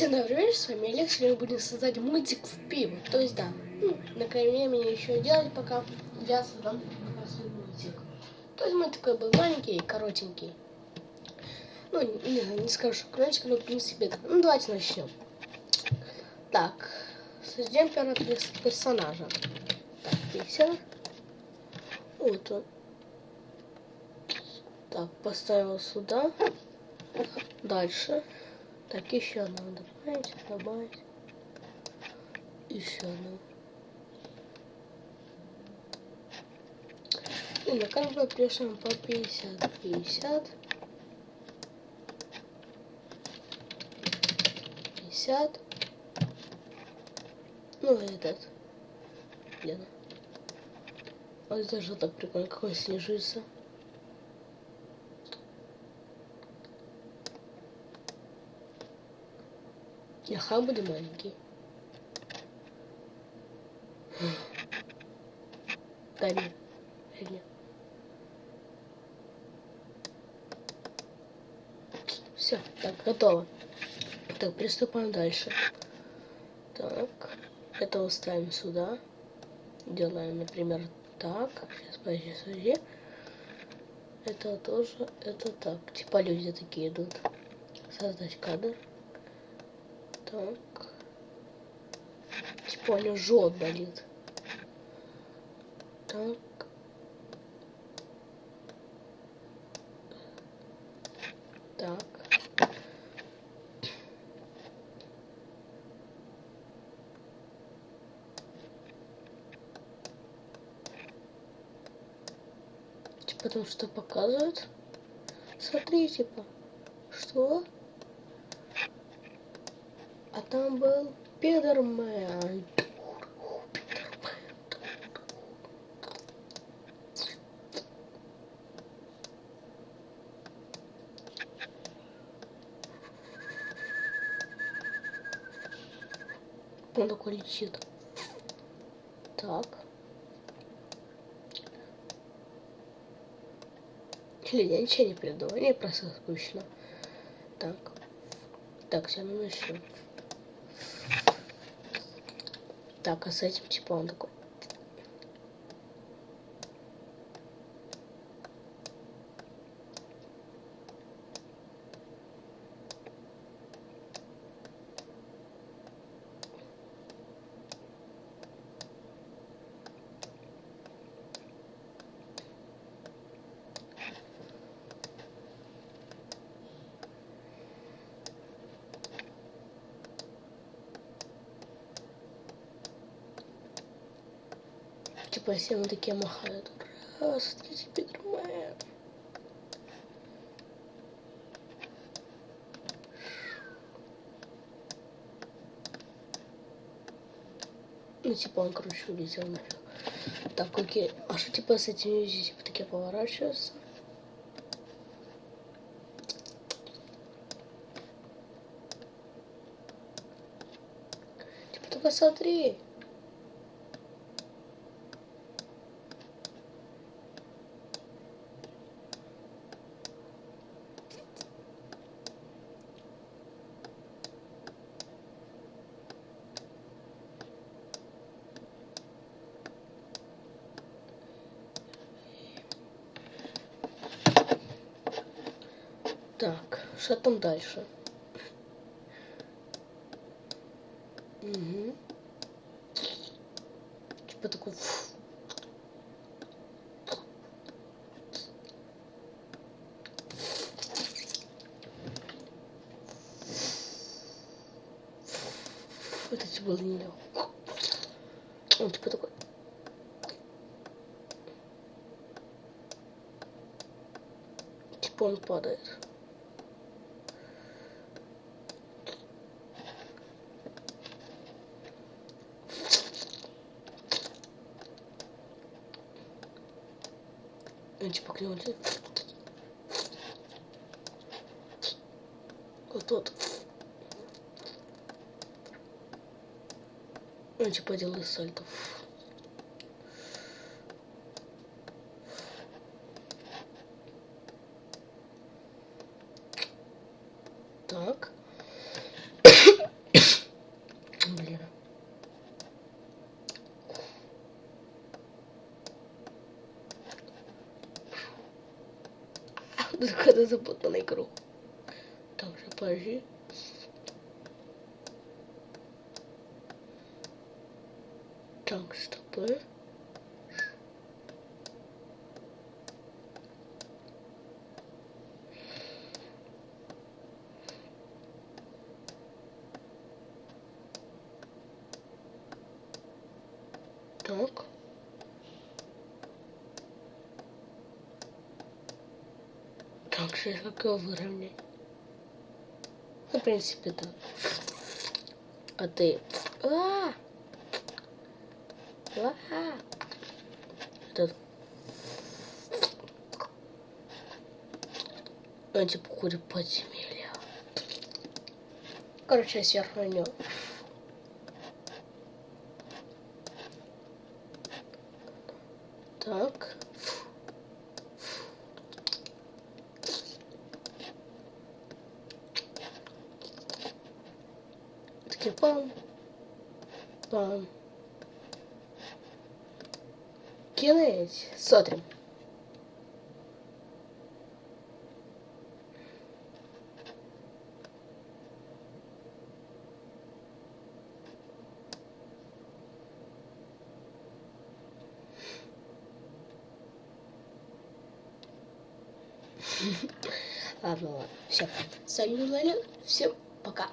Добрый вечер, с вами Олег, сегодня будем создать мультик в пиво. То есть, да, ну, на мне еще делать, пока я создам мультик. То есть, мультик такой был маленький коротенький. Ну, не, не скажу, что коротенький, но в принципе, да. Ну, давайте начнем. Так, создадим первого персонажа. Так, пиксель. Вот он. Так, поставил сюда. Дальше. Так, еще надо добавить, добавить. Еще одну. И на каждого пишем по 50, 50. 50. Ну, этот. Блин. Вот же так прикольно, какой снижится. Яха буде маленький. Да нет. нет. Все, так, готово. Так, приступаем дальше. Так, это ставим сюда. Делаем, например, так. Сейчас, подожди, подожди. Это тоже, это так. Типа люди такие идут. Создать кадр. Так. Типа у него жжет болит. Так. Так. Типа потому что показывают. Смотри, типа. Что? А там был Пидермен. Он такой летит. Так. Или я ничего не придумал, мне просто скучно. Так. Так, все, ну начнем. Так, а с этим типа он такой. Типа все мы такие махают. Ура, смотрите, Питермен. Ну, типа он, короче, улетел нафиг. Так, окей. А что, типа, с этими типа, такие поворачиваются? Типа, только смотри. Так, что там дальше? Угу. Типа такой... Фу. Это типа не Он типа такой... Типа он падает. К нему Вот тот. Он типа делает сальто. Так. Блин. Когда запутанный круг. Так же, подожди. Так, стоп. Так. Так, сейчас как его выровнять? Ну, в принципе, да. А ты... А! А! Этот... Он типа ходит подземелья. Короче, я сверху него. Так. Такие пам. Пам. Кінець. Смотрим. Ладно, ладно. Все. С вами был Олег. Всем пока.